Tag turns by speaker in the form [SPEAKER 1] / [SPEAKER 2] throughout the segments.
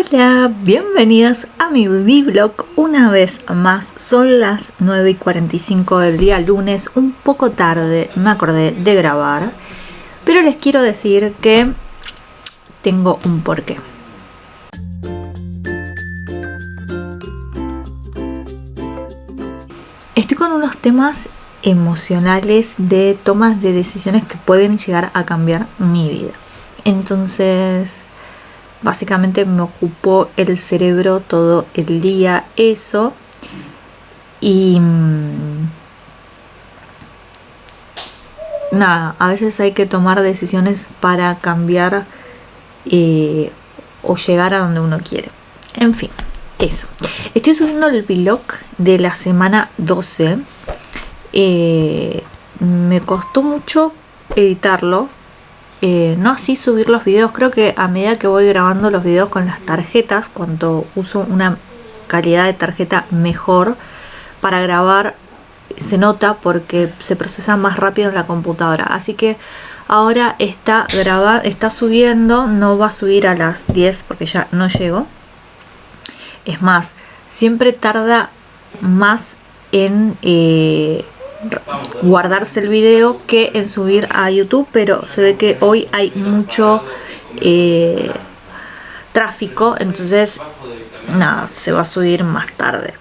[SPEAKER 1] Hola, bienvenidas a mi vlog una vez más. Son las 9 y 45 del día lunes, un poco tarde me acordé de grabar, pero les quiero decir que tengo un porqué. Estoy con unos temas emocionales de tomas de decisiones que pueden llegar a cambiar mi vida. Entonces, básicamente me ocupó el cerebro todo el día eso. Y mm, nada, a veces hay que tomar decisiones para cambiar eh, o llegar a donde uno quiere. En fin, eso. Estoy subiendo el vlog de la semana 12. Eh, me costó mucho editarlo eh, no así subir los videos, creo que a medida que voy grabando los videos con las tarjetas, cuando uso una calidad de tarjeta mejor para grabar, se nota porque se procesa más rápido en la computadora. Así que ahora está está subiendo, no va a subir a las 10 porque ya no llego. Es más, siempre tarda más en... Eh, guardarse el video que en subir a YouTube, pero se ve que hoy hay mucho eh, tráfico, entonces nada, se va a subir más tarde.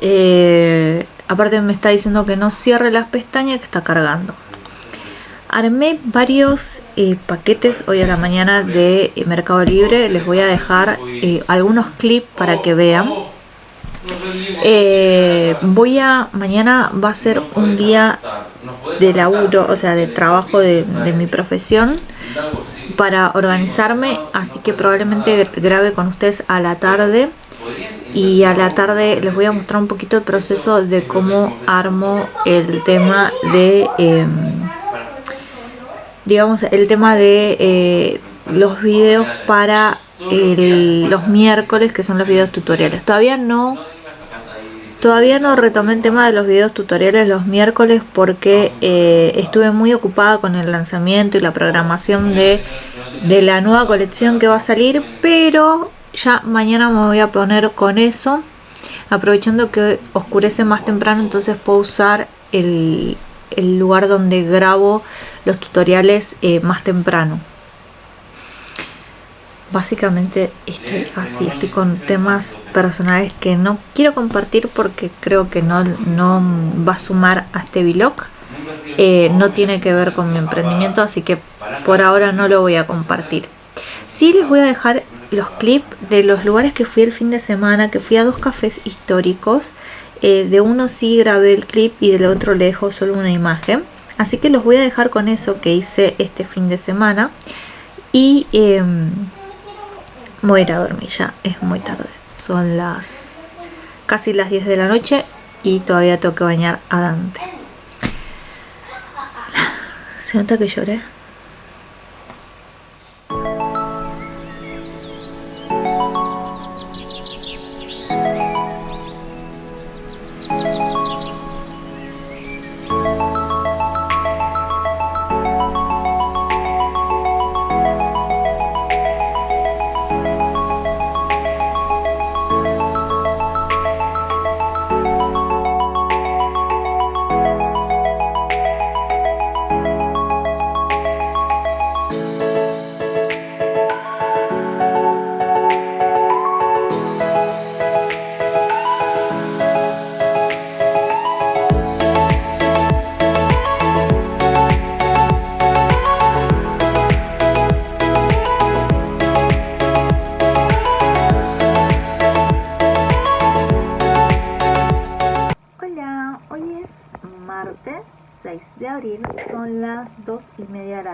[SPEAKER 1] Eh, aparte me está diciendo que no cierre las pestañas que está cargando. Armé varios eh, paquetes hoy a la mañana de Mercado Libre. Les voy a dejar algunos clips para que vean. Eh, voy a, mañana va a ser un día de laburo, o sea, de trabajo de, mi profesión para organizarme, así que probablemente grabe con ustedes a la tarde y a la tarde les voy a mostrar un poquito el proceso de cómo armo el tema de, em, digamos, el tema de eh, los videos para los miércoles, que son los videos tutoriales. Todavía no Todavía no retomé el tema de los videos tutoriales los miércoles porque eh, estuve muy ocupada con el lanzamiento y la programación de, de la nueva colección que va a salir, pero ya mañana me voy a poner con eso, aprovechando que oscurece más temprano, entonces puedo usar el, el lugar donde grabo los tutoriales eh, más temprano básicamente estoy así, estoy con temas personales que no quiero compartir porque creo que no, no va a sumar a este vlog. Eh, no tiene que ver con mi emprendimiento, así que por ahora no lo voy a compartir. Sí les voy a dejar los clips de los lugares que fui el fin de semana, que fui a dos cafés históricos. Eh, de uno sí grabé el clip y del otro le dejo solo una imagen. Así que los voy a dejar con eso que hice este fin de semana. Y... Em, Voy a ir a dormir ya, es muy tarde. Son las casi las 10 de la noche y todavía tengo que bañar a Dante. Se nota que lloré.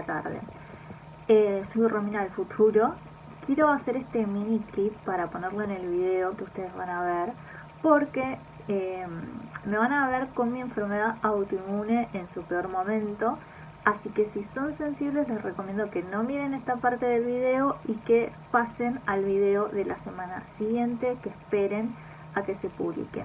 [SPEAKER 1] Tarde. Eh, soy Romina del futuro. Quiero hacer este mini clip para ponerlo en el video que ustedes van a ver porque eh, me van a ver con mi enfermedad autoinmune en su peor momento. Así que si son sensibles les recomiendo que no miren esta parte del video y que pasen al video de la semana siguiente, que esperen a que se publique.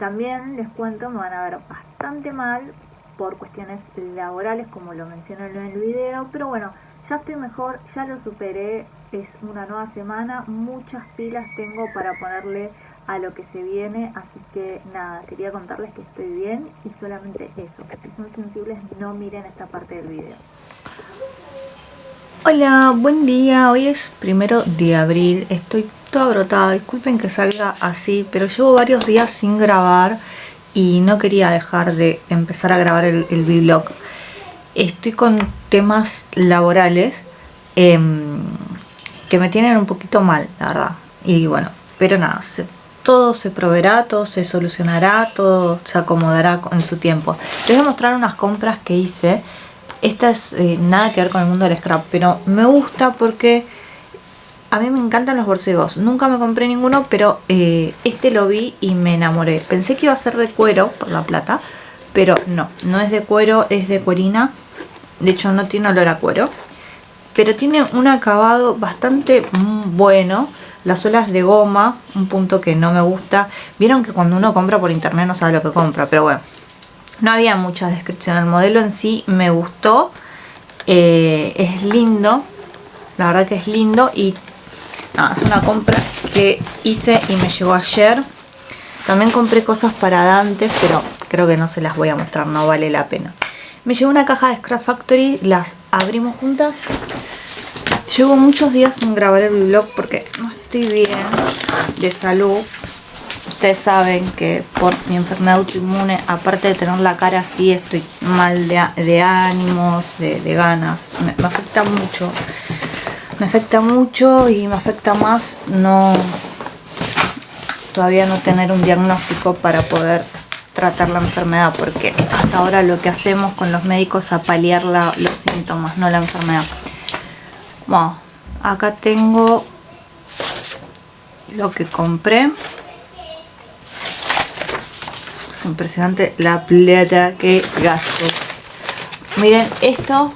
[SPEAKER 1] También les cuento, me van a ver bastante mal por cuestiones laborales, como lo menciono en el video, pero bueno, ya estoy mejor, ya lo superé, es una nueva semana, muchas pilas tengo para ponerle a lo que se viene, así que nada, quería contarles que estoy bien y solamente eso, que si son sensibles no miren esta parte del video. Hola, buen día, hoy es primero de abril, estoy toda brotada, disculpen que salga así, pero llevo varios días sin grabar y no quería dejar de empezar a grabar el, vlog. Estoy con temas laborales em, que me tienen un poquito mal, la verdad. Y bueno, pero nada, todo se proveerá, todo se solucionará, todo se acomodará en su tiempo. Les voy a mostrar unas compras que hice. Esta es eh, nada que ver con el mundo del scrap, pero me gusta porque a mí me encantan los borcegos. Nunca me compré ninguno, pero eh, este lo vi y me enamoré. Pensé que iba a ser de cuero por la plata, pero no, no es de cuero, es de cuerina. De hecho no tiene olor a cuero, pero tiene un acabado bastante bueno. Las suelas de goma, un punto que no me gusta. Vieron que cuando uno compra por internet no sabe lo que compra, pero bueno. No había mucha descripción. El modelo en sí me gustó. Eh, es lindo. La verdad que es lindo y es una compra que hice y me llegó ayer. También compré cosas para Dante, pero creo que no se las voy a mostrar, no vale la pena. Me llegó una caja de Scrap Factory, las abrimos juntas. Llevo muchos días sin grabar el vlog porque no estoy bien de salud. Ustedes saben que por mi enfermedad autoinmune, aparte de tener la cara así, estoy mal de, ánimos, de, ganas. me afecta mucho me afecta mucho y me afecta más no todavía no tener un diagnóstico para poder tratar la enfermedad porque hasta ahora lo que hacemos con los médicos es apalear los síntomas, no la enfermedad. Bueno, acá tengo lo que compré. Es impresionante la plata que gasto. Miren, esto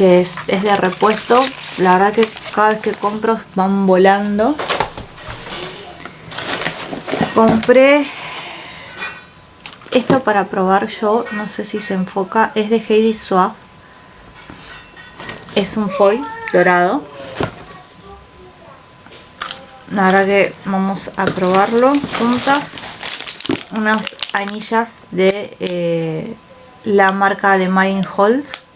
[SPEAKER 1] que es, de repuesto. La verdad que cada vez que compro van volando. Compré esto para probar yo, no sé si se enfoca, es de Heidi Swaff. Es un foil dorado. Ahora que vamos a probarlo juntas. Unas anillas de eh, la marca de Marine Holz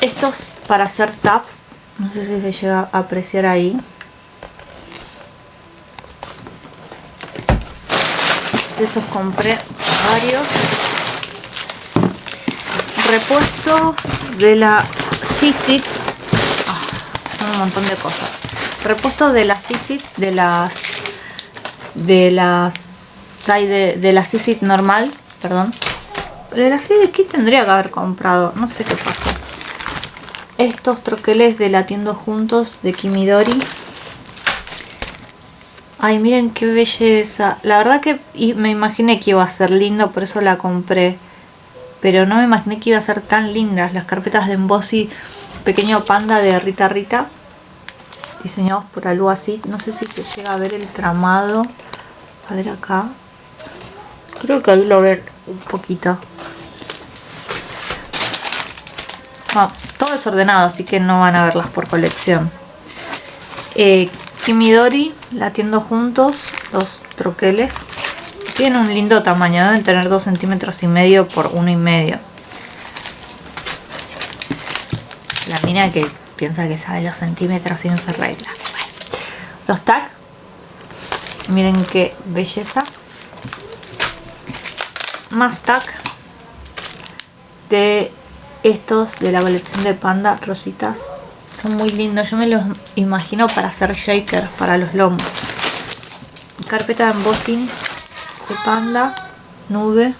[SPEAKER 1] estos para hacer tap no sé si se llega a apreciar ahí. De esos compré varios. Repuestos de la Sisit ah, son un montón de cosas. Repuestos de la Sisit de las de las de, de la Sisit normal perdón. De la Sisit que tendría que haber comprado no sé qué pasó estos troqueles de Latiendo Juntos de Kimidori. Ay, miren qué belleza. La verdad que me imaginé que iba a ser lindo, por eso la compré. Pero no me imaginé que iba a ser tan lindas. Las carpetas de embossy Pequeño Panda de Rita Rita. Diseñados por algo así. No sé si se llega a ver el tramado. A ver acá. Creo que ahí lo ven un poquito. Ah, todo desordenado, así que no van a verlas por colección. Eh, Kimidori, latiendo juntos, dos troqueles. Tienen un lindo tamaño, deben tener 2 centímetros y medio por uno y medio. La mina que piensa que sabe los centímetros y no se arregla. Los tag, miren qué belleza. Más tag de estos de la colección de Panda rositas son muy lindos. Yo me los imagino para hacer shakers para los lomos. Carpeta de embossing de Panda, nube.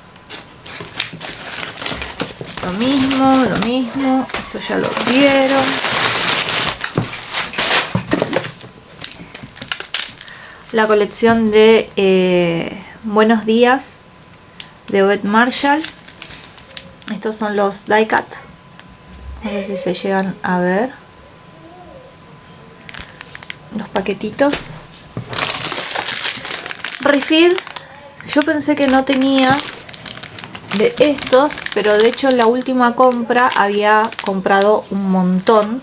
[SPEAKER 1] Lo mismo, lo mismo. Esto ya lo vieron. La colección de eh, Buenos Días de Obed Marshall estos son los die cut no sé si se llegan a ver los paquetitos refill yo pensé que no tenía de estos, pero de hecho en la última compra había comprado un montón.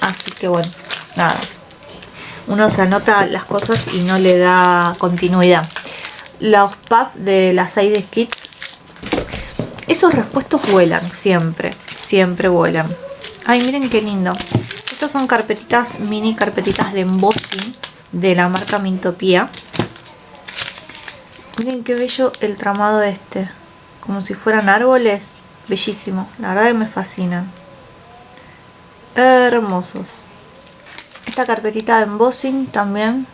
[SPEAKER 1] Así que bueno, nada. Uno se anota las cosas y no le da continuidad. Los puffs de las Side Kids. Esos respuestos vuelan siempre, siempre vuelan. Ay, miren qué lindo. Estos son carpetitas, mini carpetitas de embossing de la marca Mintopía. Miren qué bello el tramado este. Como si fueran árboles. Bellísimo. La verdad que me fascinan. Hermosos. Esta carpetita de embossing también.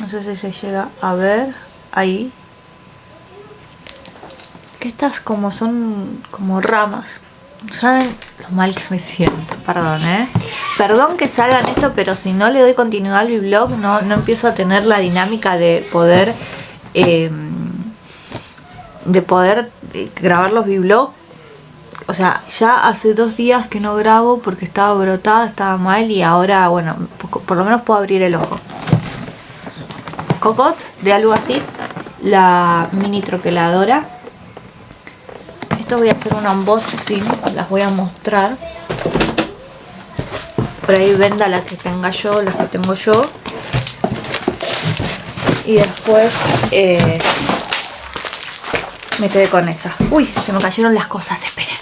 [SPEAKER 1] No sé si se llega a ver. Ahí. Estas como son como ramas. ¿Saben lo mal que me siento? Perdón, ¿eh? Perdón que salgan esto, pero si no le doy continuidad al vlog, no, no empiezo a tener la dinámica de poder... Em, de poder eh, grabar los vlogs. O sea, ya hace dos días que no grabo porque estaba brotada, estaba mal y ahora, bueno, por lo menos puedo abrir el ojo. Cocot de algo así, la mini troqueladora voy a hacer un unboxing, las voy a mostrar. Por ahí venda las que tenga yo, las que tengo yo. Y después eh, me quedé con esa. Uy, se me cayeron las cosas, esperen.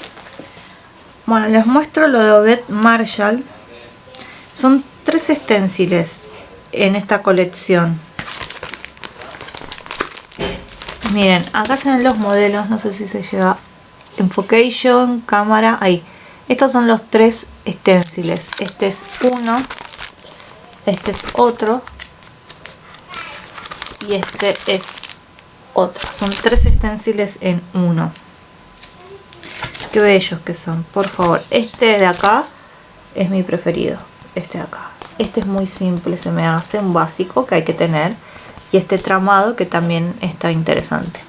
[SPEAKER 1] Bueno, les muestro lo de Obed Marshall. Son tres esténciles en esta colección. Miren, acá se ven los modelos, no sé si se lleva Enfocation, cámara, ahí. Estos son los tres esténciles. Este es uno, este es otro y este es otro. Son tres esténciles en uno. Qué bellos que son, por favor. Este de acá es mi preferido, este de acá. Este es muy simple, se me hace un básico que hay que tener. Y este tramado que también está interesante.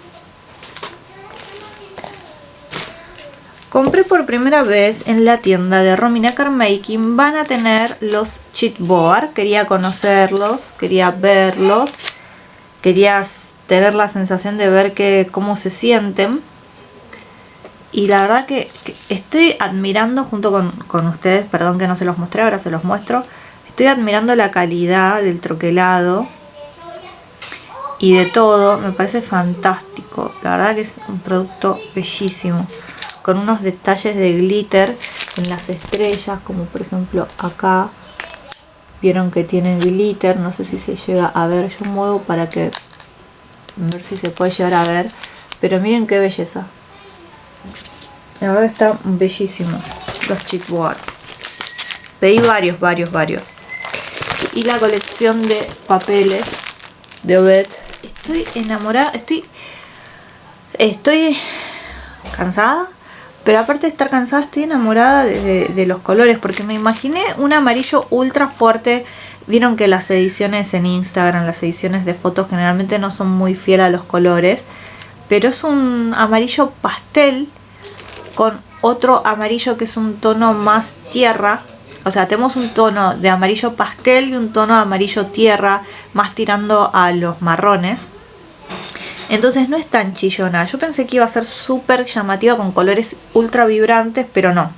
[SPEAKER 1] Compré por primera vez en la tienda de Romina Carmaking. Van a tener los chipboard. Quería conocerlos, quería verlos. Quería tener la sensación de ver que, cómo se sienten. Y la verdad que, estoy admirando junto con, con ustedes, perdón que no se los mostré, ahora se los muestro. Estoy admirando la calidad del troquelado y de todo. Me parece fantástico. La verdad que es un producto bellísimo con unos detalles de glitter en las estrellas, como por ejemplo acá. Vieron que tienen glitter, no sé si se llega a ver, yo muevo para que ver si se puede llegar a ver. Pero miren qué belleza. La verdad están bellísimos los chipboard. Pedí varios, varios, varios. Y la colección de papeles de Obed. Estoy enamorada, estoy... Estoy cansada pero aparte de estar cansada, estoy enamorada de, los colores. Porque me imaginé un amarillo ultra fuerte. Vieron que las ediciones en Instagram, las ediciones de fotos generalmente no son muy fieles a los colores. Pero es un amarillo pastel con otro amarillo que es un tono más tierra. O sea, tenemos un tono de amarillo pastel y un tono de amarillo tierra más tirando a los marrones. Entonces no es tan chillona. Yo pensé que iba a ser súper llamativa con colores ultra vibrantes, pero no.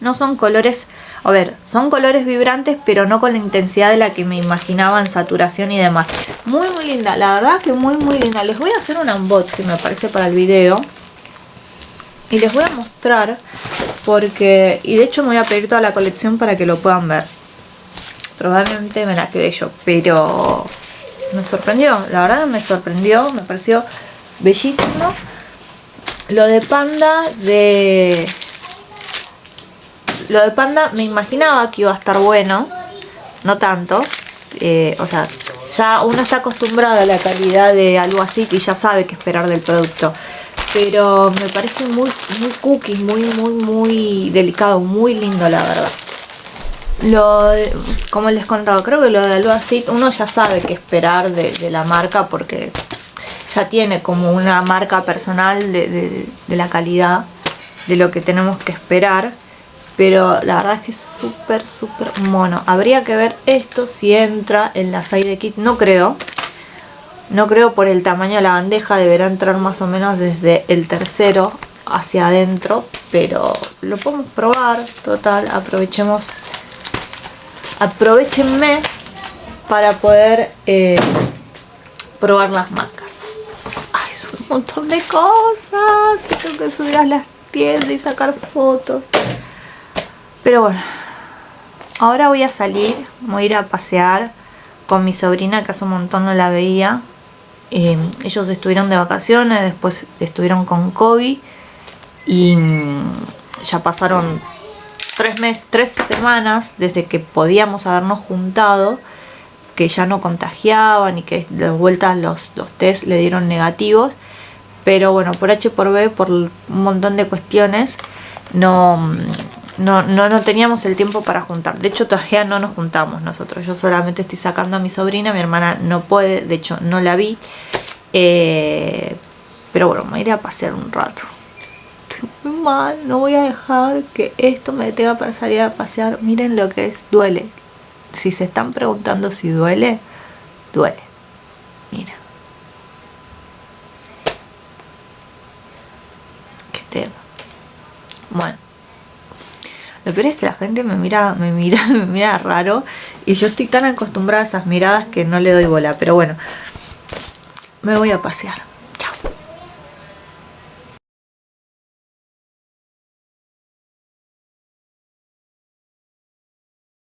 [SPEAKER 1] No son colores, a ver, son colores vibrantes, pero no con la intensidad de la que me imaginaba en saturación y demás. Muy, muy linda. La verdad que muy, muy linda. Les voy a hacer un unboxing, me parece, para el video. Y les voy a mostrar porque... Y de hecho me voy a pedir toda la colección para que lo puedan ver. Probablemente me la quedé yo, pero me sorprendió, la verdad me sorprendió, me pareció bellísimo. Lo de panda de... Lo de panda me imaginaba que iba a estar bueno, no tanto. Eh, o sea, ya uno está acostumbrado a la calidad de algo así y ya sabe qué esperar del producto. Pero me parece muy, muy cookie, muy, muy, muy delicado, muy lindo la verdad. Lo, como les contaba, creo que lo de Alba uno ya sabe qué esperar de, la marca porque ya tiene como una marca personal de, la calidad de lo que tenemos que esperar. Pero la verdad es que es súper, súper mono. Habría que ver esto si entra en la side kit. No creo. No creo por el tamaño de la bandeja, deberá entrar más o menos desde el tercero hacia adentro, pero lo podemos probar, total, aprovechemos, aprovechenme para poder eh, probar las marcas. Ay, son un montón de cosas, tengo que subir a las tiendas y sacar fotos. Pero bueno, ahora voy a salir, voy a ir a pasear con mi sobrina que hace un montón no la veía. Eh, ellos estuvieron de vacaciones, después estuvieron con Kobe y mm, ya pasaron tres meses, tres semanas desde que podíamos habernos juntado que ya no contagiaban y que de vuelta los, los test le dieron negativos. Pero bueno por H por B por un montón de cuestiones no, no, no, no teníamos el tiempo para juntar. De hecho todavía no nos juntamos nosotros. Yo solamente estoy sacando a mi sobrina mi hermana no puede de hecho no la vi. Eh, pero bueno me iré a pasear un rato mal, no voy a dejar que esto me detenga para salir a pasear. Miren lo que es, duele. Si se están preguntando si duele, duele. Mira. Qué tema. Bueno. Lo peor es que la gente me mira, me mira, me mira raro y yo estoy tan acostumbrada a esas miradas que no le doy bola. Pero bueno, me voy a pasear.